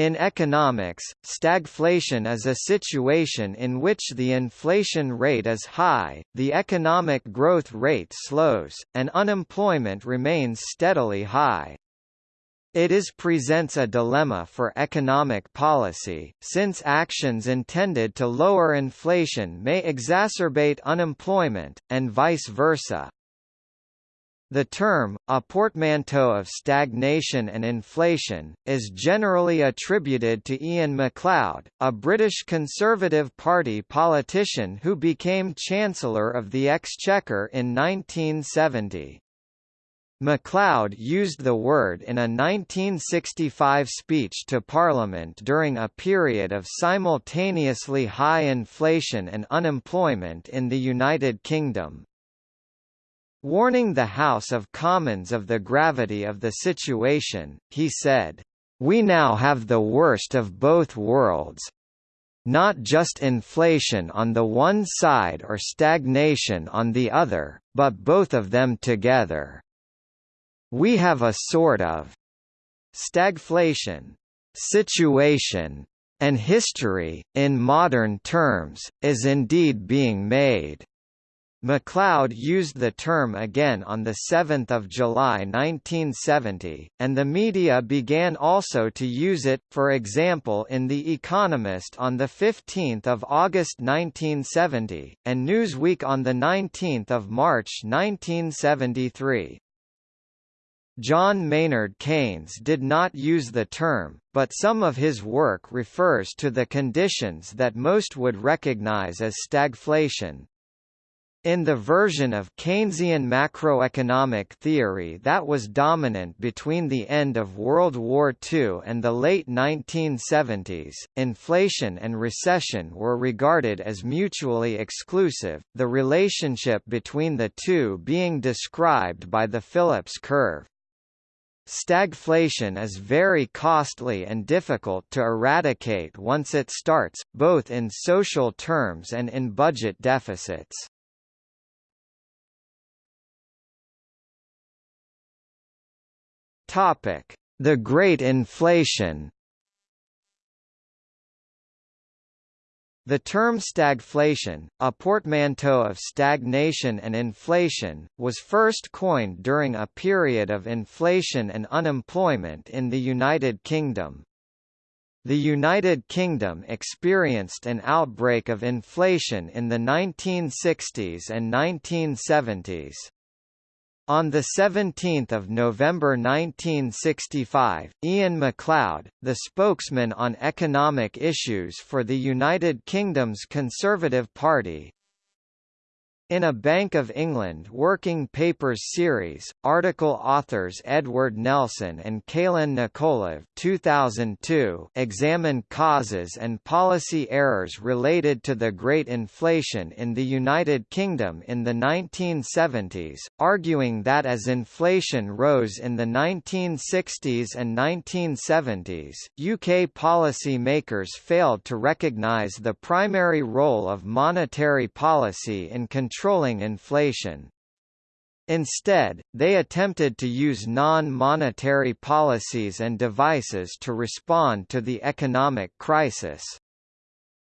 In economics, stagflation is a situation in which the inflation rate is high, the economic growth rate slows, and unemployment remains steadily high. It is presents a dilemma for economic policy, since actions intended to lower inflation may exacerbate unemployment, and vice versa. The term, a portmanteau of stagnation and inflation, is generally attributed to Iain MacLeod, a British Conservative Party politician who became Chancellor of the Exchequer in 1970. MacLeod used the word in a 1965 speech to Parliament during a period of simultaneously high inflation and unemployment in the United Kingdom. Warning the House of Commons of the gravity of the situation, he said, "We now have the worst of both worlds, not just inflation on the one side or stagnation on the other, but both of them together." We have a sort of stagflation situation and history, in modern terms, is indeed being made. MacLeod used the term again on 7 July 1970, and the media began also to use it, for example in The Economist on 15 August 1970, and Newsweek on 19 March 1973. John Maynard Keynes did not use the term, but some of his work refers to the conditions that most would recognize as stagflation. In the version of Keynesian macroeconomic theory that was dominant between the end of World War II and the late 1970s, inflation and recession were regarded as mutually exclusive, the relationship between the two being described by the Phillips curve. Stagflation is very costly and difficult to eradicate once it starts, both in social terms and in budget deficits. The Great Inflation The term stagflation, a portmanteau of stagnation and inflation, was first coined during a period of inflation and unemployment in the United Kingdom. The United Kingdom experienced an outbreak of inflation in the 1960s and 1970s. On 17 November 1965, Iain MacLeod, the spokesman on economic issues for the United Kingdom's Conservative Party, in a Bank of England Working Papers series, article authors Edward Nelson and Kalin Nikolov 2002 examined causes and policy errors related to the Great Inflation in the United Kingdom in the 1970s, arguing that as inflation rose in the 1960s and 1970s, UK policy makers failed to recognise the primary role of monetary policy in controlling controlling inflation. Instead, they attempted to use non-monetary policies and devices to respond to the economic crisis.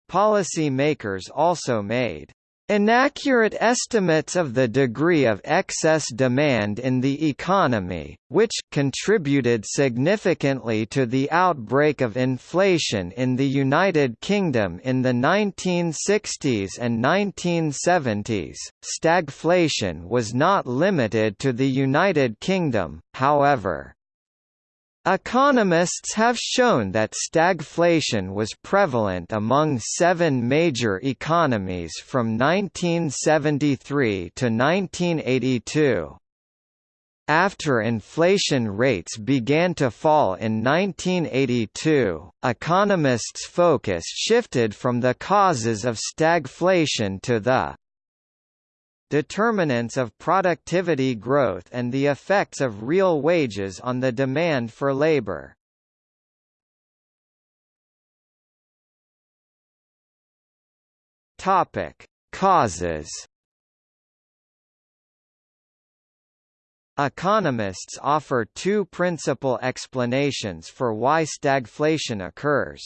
Policy makers also made Inaccurate estimates of the degree of excess demand in the economy, which contributed significantly to the outbreak of inflation in the United Kingdom in the 1960s and 1970s. Stagflation was not limited to the United Kingdom, however. Economists have shown that stagflation was prevalent among seven major economies from 1973 to 1982. After inflation rates began to fall in 1982, economists' focus shifted from the causes of stagflation to the determinants of productivity growth and the effects of real wages on the demand for labor. Topic: Causes Economists offer two principal explanations for why stagflation occurs.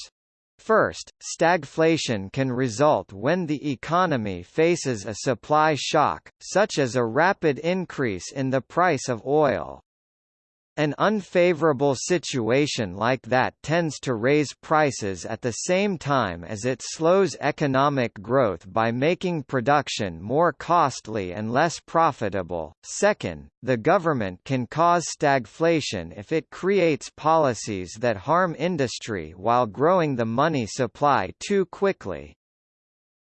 First, stagflation can result when the economy faces a supply shock, such as a rapid increase in the price of oil. An unfavorable situation like that tends to raise prices at the same time as it slows economic growth by making production more costly and less profitable. Second, the government can cause stagflation if it creates policies that harm industry while growing the money supply too quickly.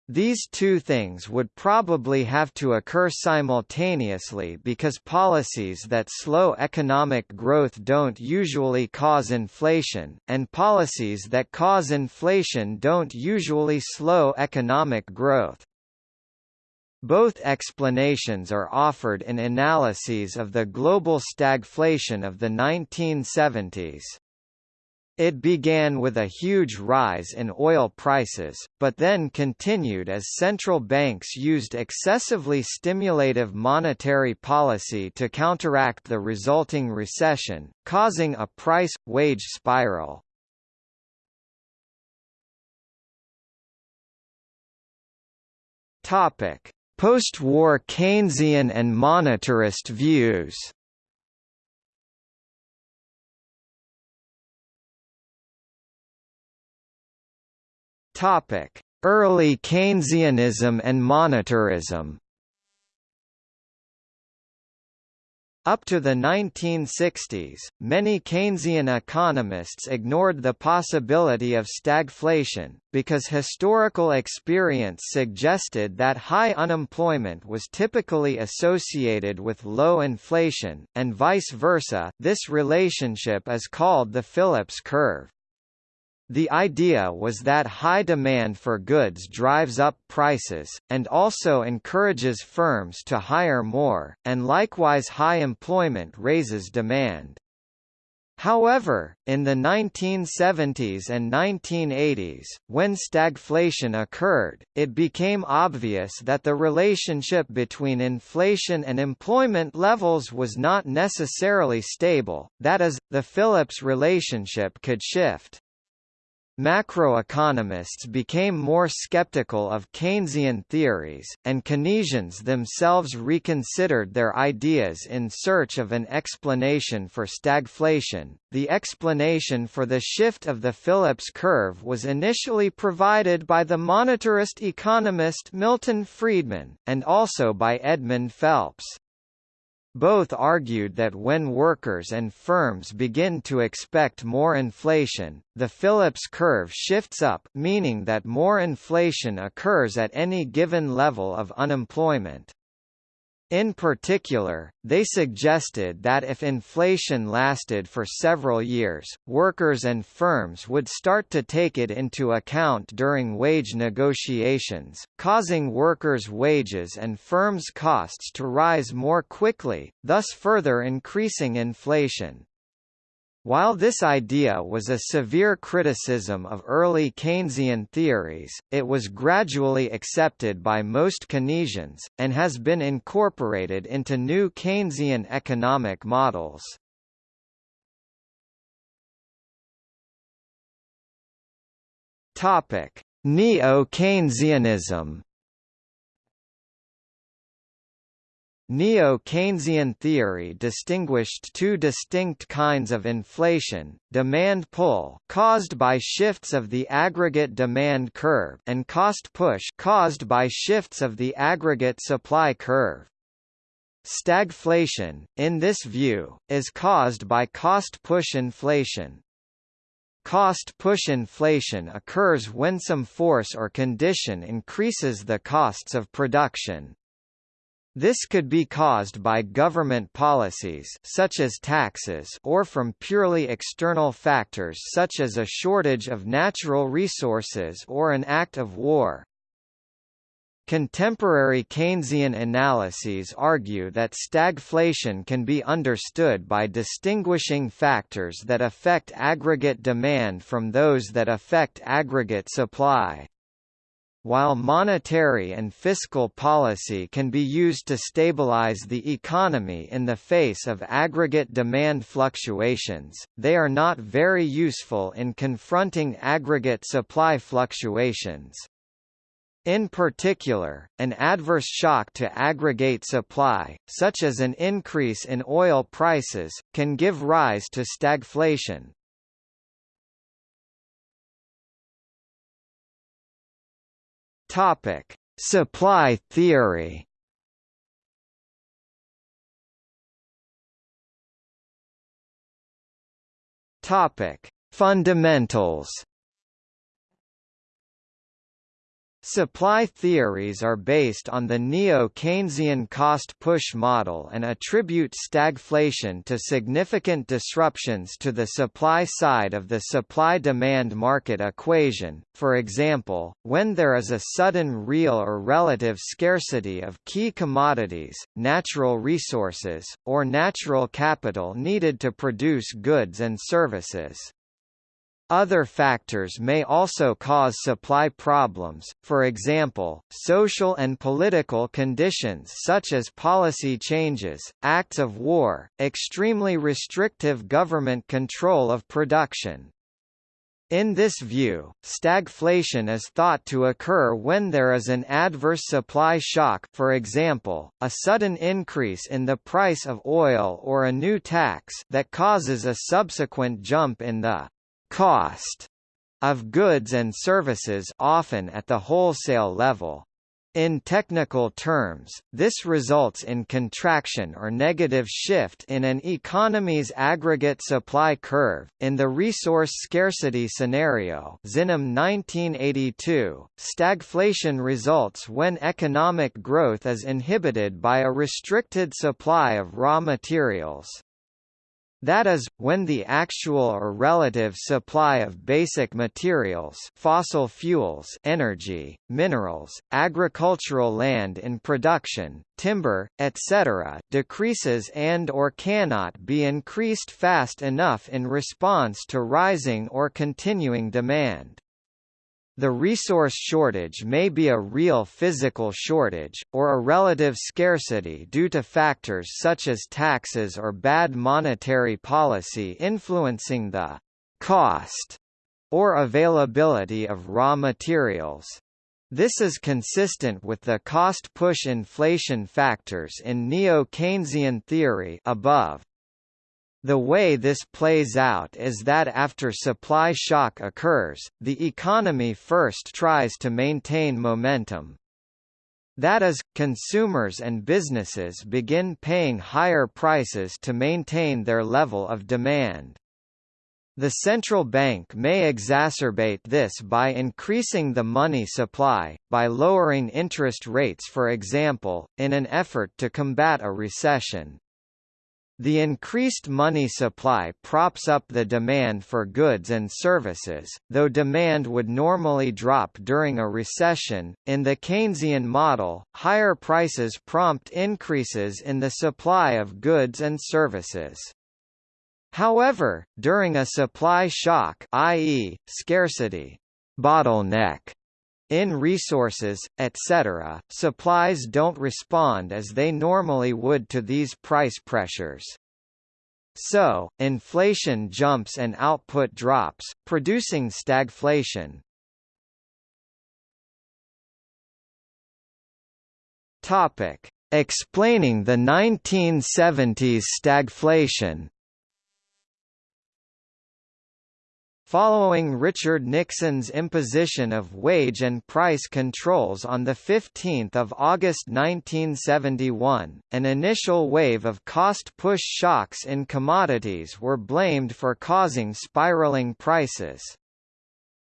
These two things would probably have to occur simultaneously because policies that slow economic growth don't usually cause inflation, and policies that cause inflation don't usually slow economic growth. Both explanations are offered in analyses of the global stagflation of the 1970s. It began with a huge rise in oil prices, but then continued as central banks used excessively stimulative monetary policy to counteract the resulting recession, causing a price-wage spiral. Post-war Keynesian and monetarist views Topic: Early Keynesianism and monetarism. Up to the 1960s, many Keynesian economists ignored the possibility of stagflation, because historical experience suggested that high unemployment was typically associated with low inflation, and vice versa this relationship is called the Phillips curve. The idea was that high demand for goods drives up prices, and also encourages firms to hire more, and likewise high employment raises demand. However, in the 1970s and 1980s, when stagflation occurred, it became obvious that the relationship between inflation and employment levels was not necessarily stable, that is, the Phillips relationship could shift. Macroeconomists became more skeptical of Keynesian theories, and Keynesians themselves reconsidered their ideas in search of an explanation for stagflation. The explanation for the shift of the Phillips curve was initially provided by the monetarist economist Milton Friedman, and also by Edmund Phelps. Both argued that when workers and firms begin to expect more inflation, the Phillips curve shifts up meaning that more inflation occurs at any given level of unemployment. In particular, they suggested that if inflation lasted for several years, workers and firms would start to take it into account during wage negotiations, causing workers' wages and firms' costs to rise more quickly, thus further increasing inflation. While this idea was a severe criticism of early Keynesian theories, it was gradually accepted by most Keynesians, and has been incorporated into new Keynesian economic models. Neo-Keynesianism Neo-Keynesian theory distinguished two distinct kinds of inflation, demand pull caused by shifts of the aggregate demand curve and cost push caused by shifts of the aggregate supply curve. Stagflation, in this view, is caused by cost-push inflation. Cost-push inflation occurs when some force or condition increases the costs of production. This could be caused by government policies such as taxes or from purely external factors such as a shortage of natural resources or an act of war. Contemporary Keynesian analyses argue that stagflation can be understood by distinguishing factors that affect aggregate demand from those that affect aggregate supply. While monetary and fiscal policy can be used to stabilize the economy in the face of aggregate demand fluctuations, they are not very useful in confronting aggregate supply fluctuations. In particular, an adverse shock to aggregate supply, such as an increase in oil prices, can give rise to stagflation. Topic: Supply theory. Topic: Fundamentals. Supply theories are based on the neo-Keynesian cost-push model and attribute stagflation to significant disruptions to the supply side of the supply-demand market equation, for example, when there is a sudden real or relative scarcity of key commodities, natural resources, or natural capital needed to produce goods and services. Other factors may also cause supply problems, for example, social and political conditions such as policy changes, acts of war, extremely restrictive government control of production. In this view, stagflation is thought to occur when there is an adverse supply shock for example, a sudden increase in the price of oil or a new tax that causes a subsequent jump in the cost of goods and services often at the wholesale level. In technical terms, this results in contraction or negative shift in an economy's aggregate supply curve. In the resource scarcity scenario, Zinam 1982, stagflation results when economic growth is inhibited by a restricted supply of raw materials. That is, when the actual or relative supply of basic materials fossil fuels energy, minerals, agricultural land in production, timber, etc. decreases and or cannot be increased fast enough in response to rising or continuing demand. The resource shortage may be a real physical shortage, or a relative scarcity due to factors such as taxes or bad monetary policy influencing the cost or availability of raw materials. This is consistent with the cost-push inflation factors in neo-Keynesian theory above. The way this plays out is that after supply shock occurs, the economy first tries to maintain momentum. That is, consumers and businesses begin paying higher prices to maintain their level of demand. The central bank may exacerbate this by increasing the money supply, by lowering interest rates for example, in an effort to combat a recession. The increased money supply props up the demand for goods and services, though demand would normally drop during a recession. In the Keynesian model, higher prices prompt increases in the supply of goods and services. However, during a supply shock, i.e., scarcity, bottleneck, in resources, etc., supplies don't respond as they normally would to these price pressures. So, inflation jumps and output drops, producing stagflation. Topic: Explaining the 1970s stagflation. Following Richard Nixon's imposition of wage and price controls on 15 August 1971, an initial wave of cost-push shocks in commodities were blamed for causing spiraling prices.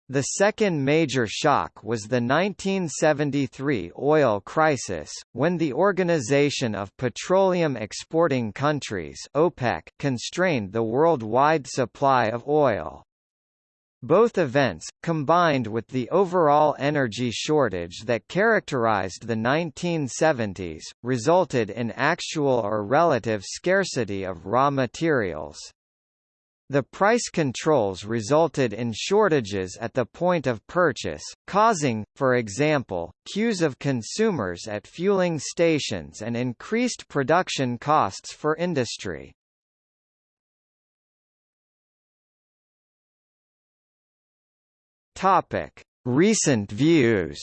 The second major shock was the 1973 oil crisis, when the Organization of Petroleum Exporting Countries OPEC constrained the worldwide supply of oil. Both events, combined with the overall energy shortage that characterized the 1970s, resulted in actual or relative scarcity of raw materials. The price controls resulted in shortages at the point of purchase, causing, for example, queues of consumers at fueling stations and increased production costs for industry. Topic: Recent views.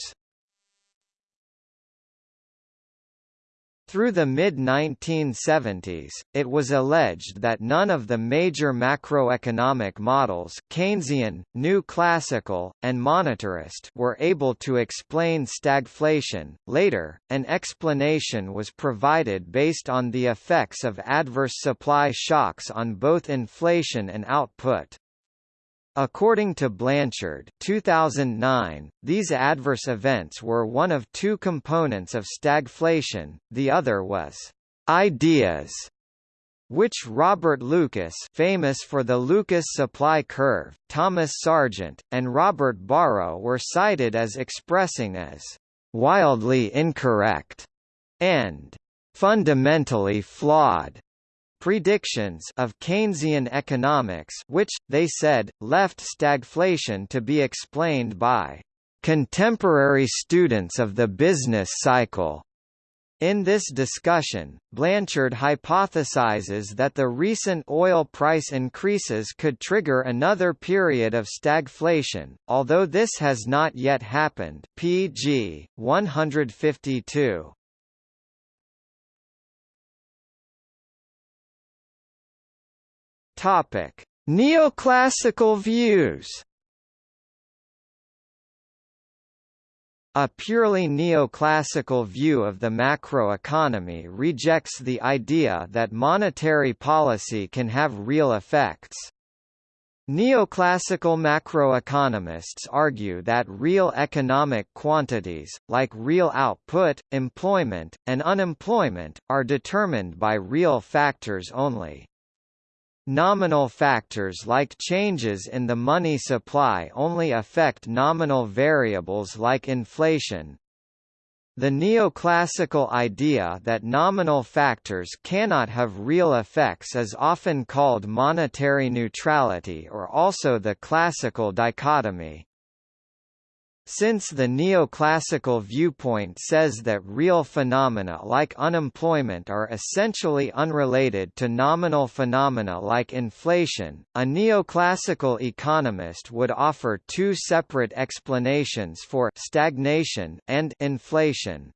Through the mid-1970s, it was alleged that none of the major macroeconomic models Keynesian, New Classical, and Monetarist were able to explain stagflation. Later, an explanation was provided based on the effects of adverse supply shocks on both inflation and output. According to Blanchard 2009, these adverse events were one of two components of stagflation, the other was ideas which Robert Lucas famous for the Lucas supply curve, Thomas Sargent, and Robert Barro were cited as expressing as «wildly incorrect» and «fundamentally flawed» predictions of Keynesian economics which, they said, left stagflation to be explained by contemporary students of the business cycle. In this discussion, Blanchard hypothesizes that the recent oil price increases could trigger another period of stagflation, although this has not yet happened pg 152. Topic: Neoclassical views. A purely neoclassical view of the macroeconomy rejects the idea that monetary policy can have real effects. Neoclassical macroeconomists argue that real economic quantities, like real output, employment, and unemployment, are determined by real factors only. Nominal factors like changes in the money supply only affect nominal variables like inflation. The neoclassical idea that nominal factors cannot have real effects is often called monetary neutrality or also the classical dichotomy. Since the neoclassical viewpoint says that real phenomena like unemployment are essentially unrelated to nominal phenomena like inflation, a neoclassical economist would offer two separate explanations for stagnation and inflation.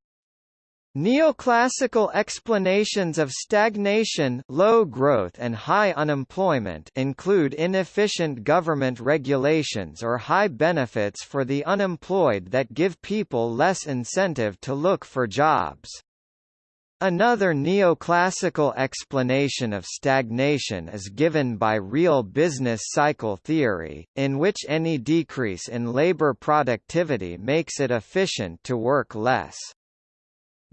Neoclassical explanations of stagnation low growth and high unemployment include inefficient government regulations or high benefits for the unemployed that give people less incentive to look for jobs. Another neoclassical explanation of stagnation is given by real business cycle theory, in which any decrease in labor productivity makes it efficient to work less.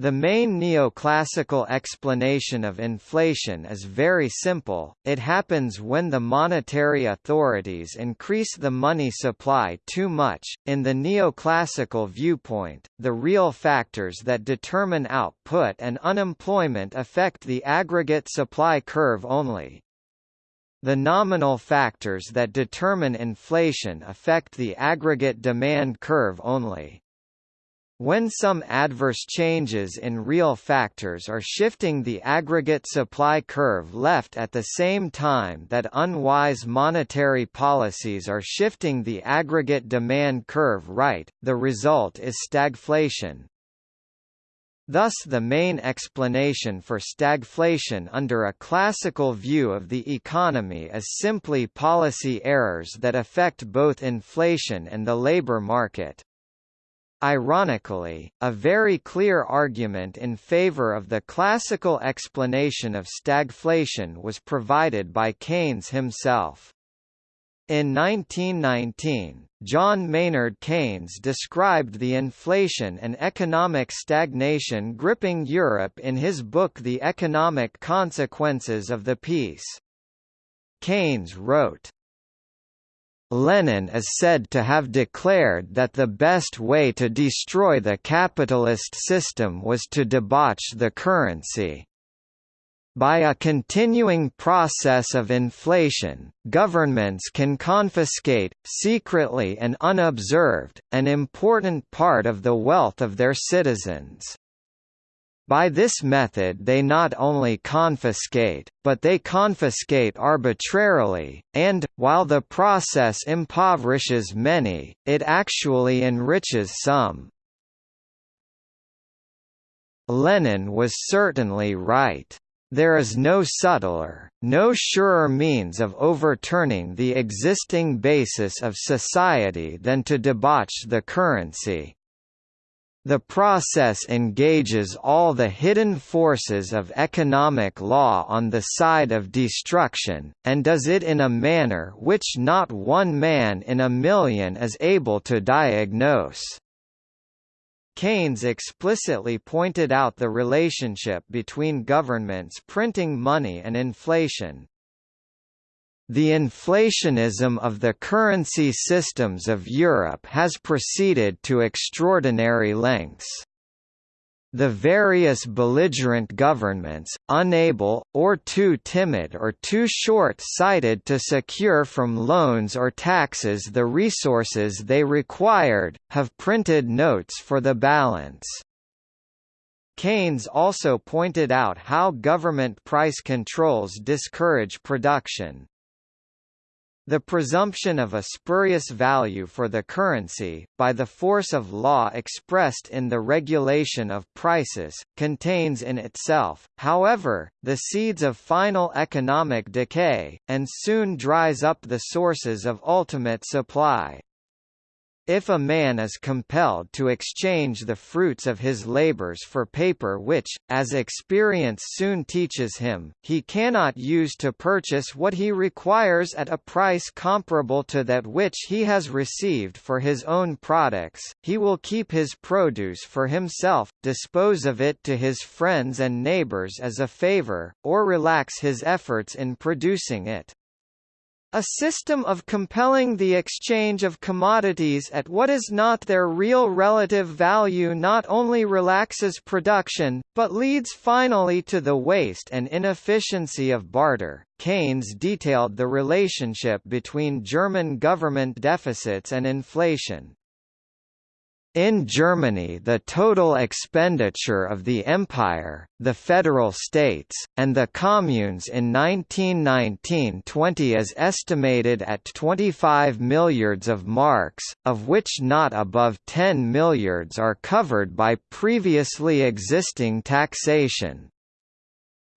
The main neoclassical explanation of inflation is very simple, it happens when the monetary authorities increase the money supply too much. In the neoclassical viewpoint, the real factors that determine output and unemployment affect the aggregate supply curve only. The nominal factors that determine inflation affect the aggregate demand curve only. When some adverse changes in real factors are shifting the aggregate supply curve left at the same time that unwise monetary policies are shifting the aggregate demand curve right, the result is stagflation. Thus the main explanation for stagflation under a classical view of the economy is simply policy errors that affect both inflation and the labor market. Ironically, a very clear argument in favor of the classical explanation of stagflation was provided by Keynes himself. In 1919, John Maynard Keynes described the inflation and economic stagnation gripping Europe in his book The Economic Consequences of the Peace. Keynes wrote, Lenin is said to have declared that the best way to destroy the capitalist system was to debauch the currency. By a continuing process of inflation, governments can confiscate, secretly and unobserved, an important part of the wealth of their citizens. By this method they not only confiscate, but they confiscate arbitrarily, and, while the process impoverishes many, it actually enriches some. Lenin was certainly right. There is no subtler, no surer means of overturning the existing basis of society than to debauch the currency. The process engages all the hidden forces of economic law on the side of destruction, and does it in a manner which not one man in a million is able to diagnose. Keynes explicitly pointed out the relationship between governments printing money and inflation. The inflationism of the currency systems of Europe has proceeded to extraordinary lengths. The various belligerent governments, unable, or too timid or too short-sighted to secure from loans or taxes the resources they required, have printed notes for the balance. Keynes also pointed out how government price controls discourage production. The presumption of a spurious value for the currency, by the force of law expressed in the regulation of prices, contains in itself, however, the seeds of final economic decay, and soon dries up the sources of ultimate supply. If a man is compelled to exchange the fruits of his labors for paper which, as experience soon teaches him, he cannot use to purchase what he requires at a price comparable to that which he has received for his own products, he will keep his produce for himself, dispose of it to his friends and neighbors as a favor, or relax his efforts in producing it. A system of compelling the exchange of commodities at what is not their real relative value not only relaxes production, but leads finally to the waste and inefficiency of barter. Keynes detailed the relationship between German government deficits and inflation. In Germany the total expenditure of the Empire, the Federal States, and the Communes in 1919–20 is estimated at 25 milliards of marks, of which not above 10 milliards are covered by previously existing taxation.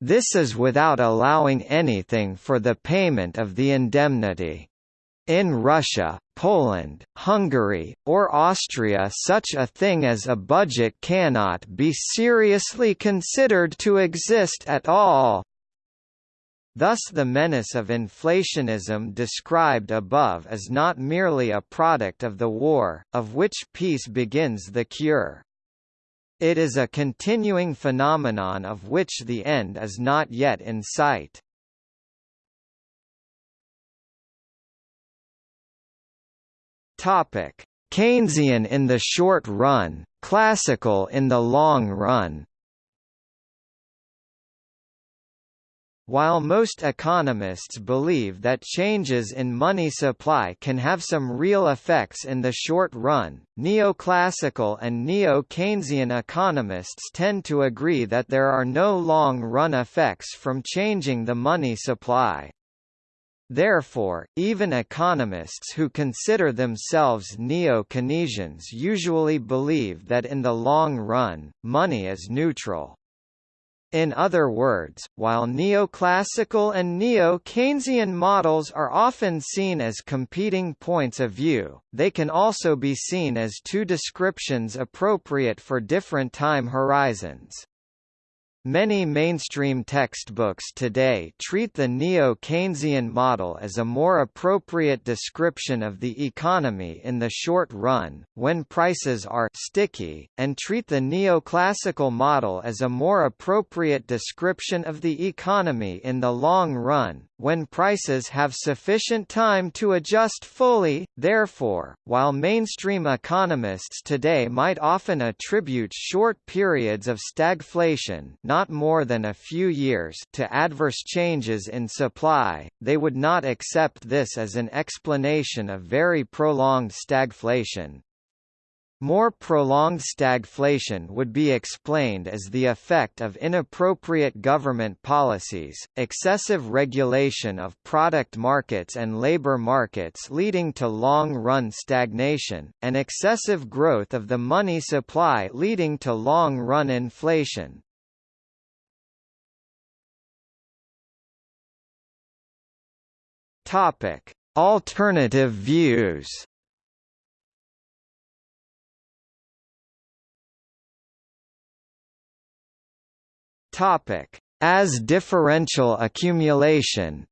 This is without allowing anything for the payment of the indemnity. In Russia, Poland, Hungary, or Austria such a thing as a budget cannot be seriously considered to exist at all. Thus the menace of inflationism described above is not merely a product of the war, of which peace begins the cure. It is a continuing phenomenon of which the end is not yet in sight. Topic: Keynesian in the short run, classical in the long run. While most economists believe that changes in money supply can have some real effects in the short run, neoclassical and neo-Keynesian economists tend to agree that there are no long-run effects from changing the money supply. Therefore, even economists who consider themselves neo-Keynesians usually believe that in the long run, money is neutral. In other words, while neoclassical and neo-Keynesian models are often seen as competing points of view, they can also be seen as two descriptions appropriate for different time horizons. Many mainstream textbooks today treat the neo-Keynesian model as a more appropriate description of the economy in the short run, when prices are sticky, and treat the neoclassical model as a more appropriate description of the economy in the long run, when prices have sufficient time to adjust fully. Therefore, while mainstream economists today might often attribute short periods of stagflation, not more than a few years, to adverse changes in supply, they would not accept this as an explanation of very prolonged stagflation. More prolonged stagflation would be explained as the effect of inappropriate government policies, excessive regulation of product markets and labor markets leading to long-run stagnation, and excessive growth of the money supply leading to long-run inflation. Alternative views Topic: As differential accumulation.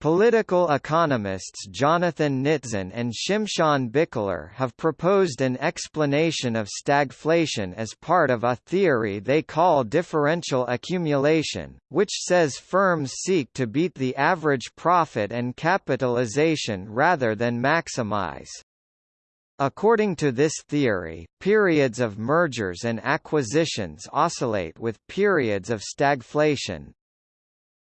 Political economists Jonathan Nitzan and Shimshon Bichler have proposed an explanation of stagflation as part of a theory they call differential accumulation, which says firms seek to beat the average profit and capitalization rather than maximize. According to this theory, periods of mergers and acquisitions oscillate with periods of stagflation.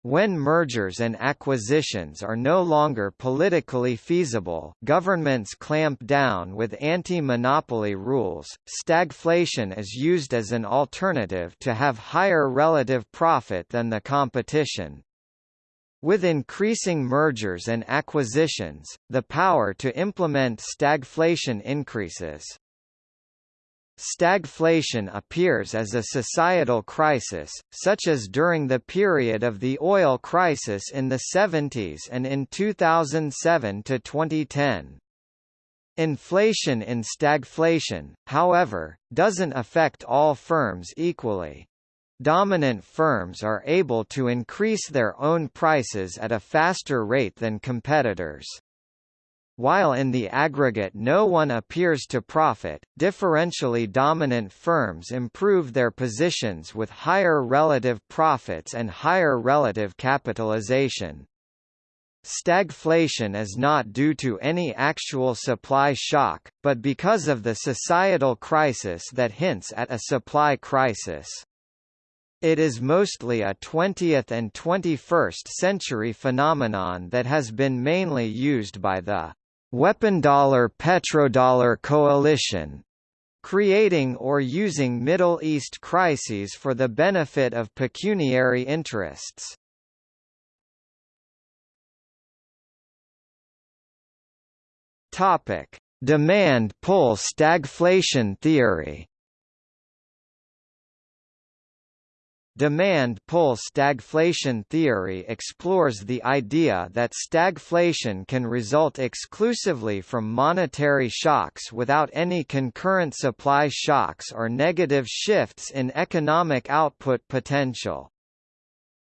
When mergers and acquisitions are no longer politically feasible governments clamp down with anti-monopoly rules, stagflation is used as an alternative to have higher relative profit than the competition. With increasing mergers and acquisitions, the power to implement stagflation increases. Stagflation appears as a societal crisis, such as during the period of the oil crisis in the 70s and in 2007 to 2010. Inflation in stagflation, however, doesn't affect all firms equally. Dominant firms are able to increase their own prices at a faster rate than competitors. While in the aggregate no one appears to profit, differentially dominant firms improve their positions with higher relative profits and higher relative capitalization. Stagflation is not due to any actual supply shock, but because of the societal crisis that hints at a supply crisis. It is mostly a 20th and 21st century phenomenon that has been mainly used by the weapon dollar petrodollar coalition, creating or using Middle East crises for the benefit of pecuniary interests. Demand pull stagflation theory. Demand-pull stagflation theory explores the idea that stagflation can result exclusively from monetary shocks without any concurrent supply shocks or negative shifts in economic output potential.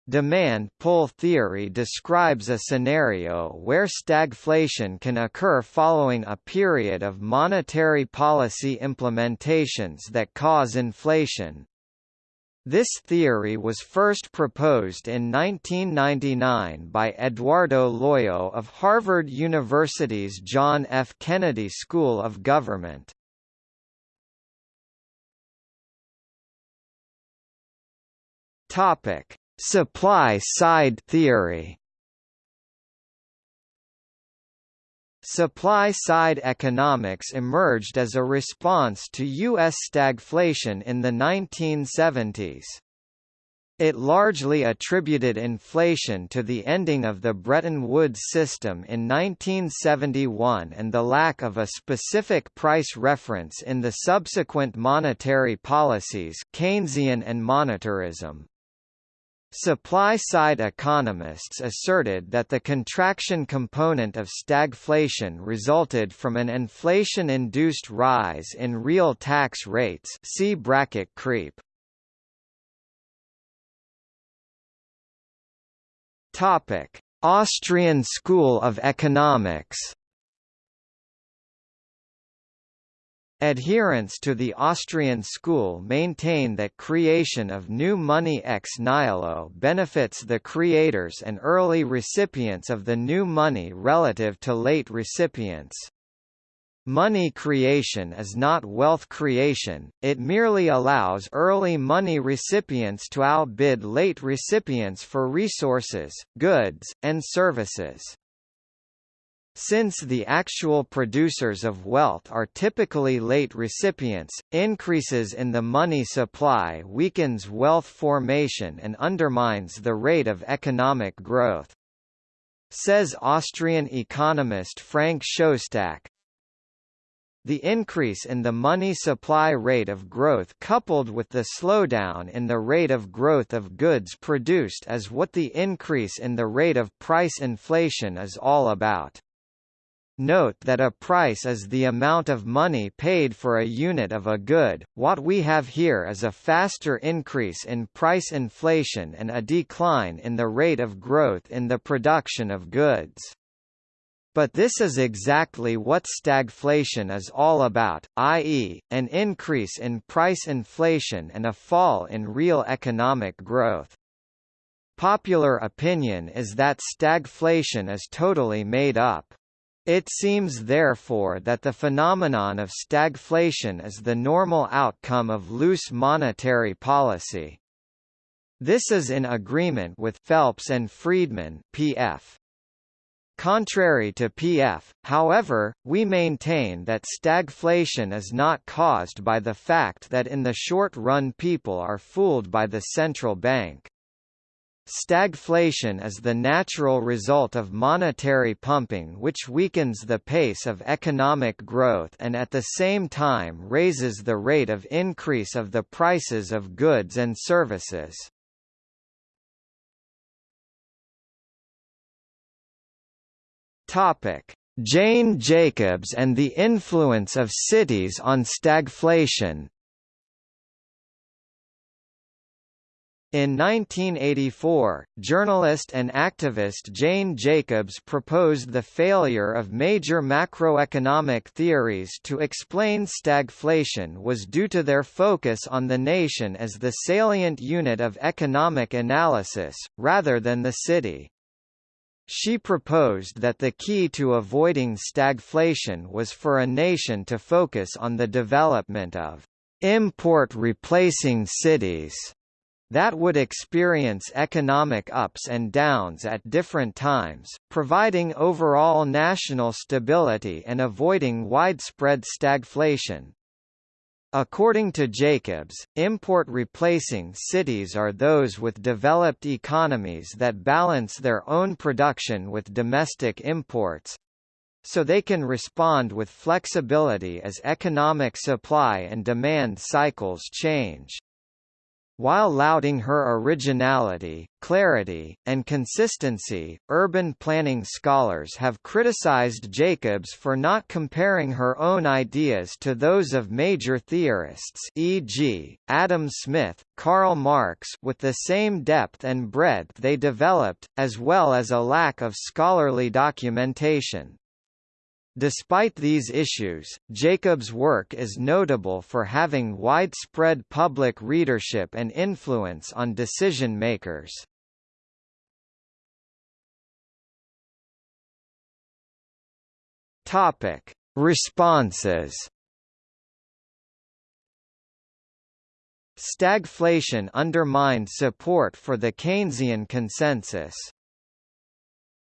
Demand-pull theory describes a scenario where stagflation can occur following a period of monetary policy implementations that cause inflation, this theory was first proposed in 1999 by Eduardo Loyo of Harvard University's John F. Kennedy School of Government. Supply-side theory Supply-side economics emerged as a response to U.S. stagflation in the 1970s. It largely attributed inflation to the ending of the Bretton Woods system in 1971 and the lack of a specific price reference in the subsequent monetary policies Keynesian and monetarism. Supply-side economists asserted that the contraction component of stagflation resulted from an inflation-induced rise in real tax rates see bracket creep. Austrian School of Economics Adherents to the Austrian school maintain that creation of new money ex nihilo benefits the creators and early recipients of the new money relative to late recipients. Money creation is not wealth creation, it merely allows early money recipients to outbid late recipients for resources, goods, and services. Since the actual producers of wealth are typically late recipients, increases in the money supply weakens wealth formation and undermines the rate of economic growth. Says Austrian economist Frank Shostak, the increase in the money supply rate of growth coupled with the slowdown in the rate of growth of goods produced is what the increase in the rate of price inflation is all about. Note that a price is the amount of money paid for a unit of a good, what we have here is a faster increase in price inflation and a decline in the rate of growth in the production of goods. But this is exactly what stagflation is all about, i.e., an increase in price inflation and a fall in real economic growth. Popular opinion is that stagflation is totally made up. It seems therefore that the phenomenon of stagflation is the normal outcome of loose monetary policy. This is in agreement with Phelps and Friedman PF. Contrary to PF, however, we maintain that stagflation is not caused by the fact that in the short run people are fooled by the central bank. Stagflation is the natural result of monetary pumping which weakens the pace of economic growth and at the same time raises the rate of increase of the prices of goods and services. Jane Jacobs and the influence of cities on stagflation. In 1984, journalist and activist Jane Jacobs proposed the failure of major macroeconomic theories to explain stagflation was due to their focus on the nation as the salient unit of economic analysis, rather than the city. She proposed that the key to avoiding stagflation was for a nation to focus on the development of import replacing cities that would experience economic ups and downs at different times, providing overall national stability and avoiding widespread stagflation. According to Jacobs, import-replacing cities are those with developed economies that balance their own production with domestic imports, so they can respond with flexibility as economic supply and demand cycles change. While lauding her originality, clarity, and consistency, urban planning scholars have criticized Jacobs for not comparing her own ideas to those of major theorists e.g., Adam Smith, Karl Marx with the same depth and breadth they developed, as well as a lack of scholarly documentation. Despite these issues, Jacobs' work is notable for having widespread public readership and influence on decision-makers. Topic: Responses. Stagflation undermined support for the Keynesian consensus.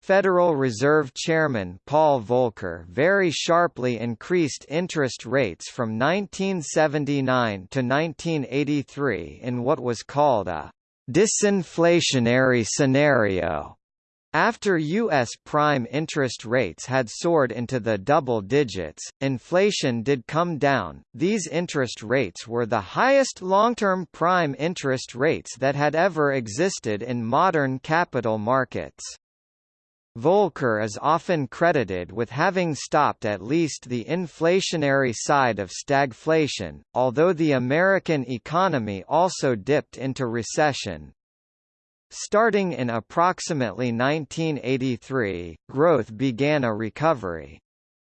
Federal Reserve Chairman Paul Volcker very sharply increased interest rates from 1979 to 1983 in what was called a disinflationary scenario. After U.S. prime interest rates had soared into the double digits, inflation did come down. These interest rates were the highest long-term prime interest rates that had ever existed in modern capital markets. Volcker is often credited with having stopped at least the inflationary side of stagflation, although the American economy also dipped into recession. Starting in approximately 1983, growth began a recovery.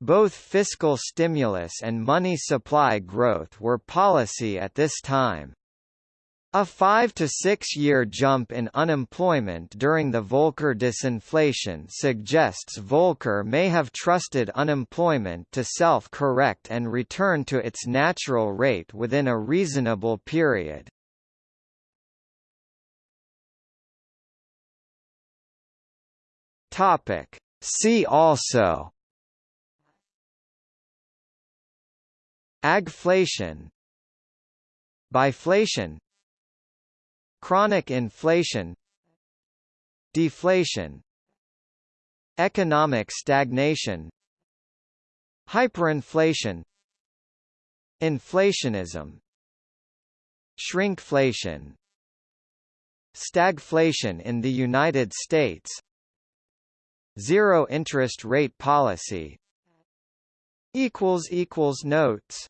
Both fiscal stimulus and money supply growth were policy at this time. A five to six-year jump in unemployment during the Volcker disinflation suggests Volcker may have trusted unemployment to self-correct and return to its natural rate within a reasonable period. Topic. See also Agflation Biflation Chronic inflation Deflation Economic stagnation Hyperinflation Inflationism Shrinkflation Stagflation in the United States Zero interest rate policy Notes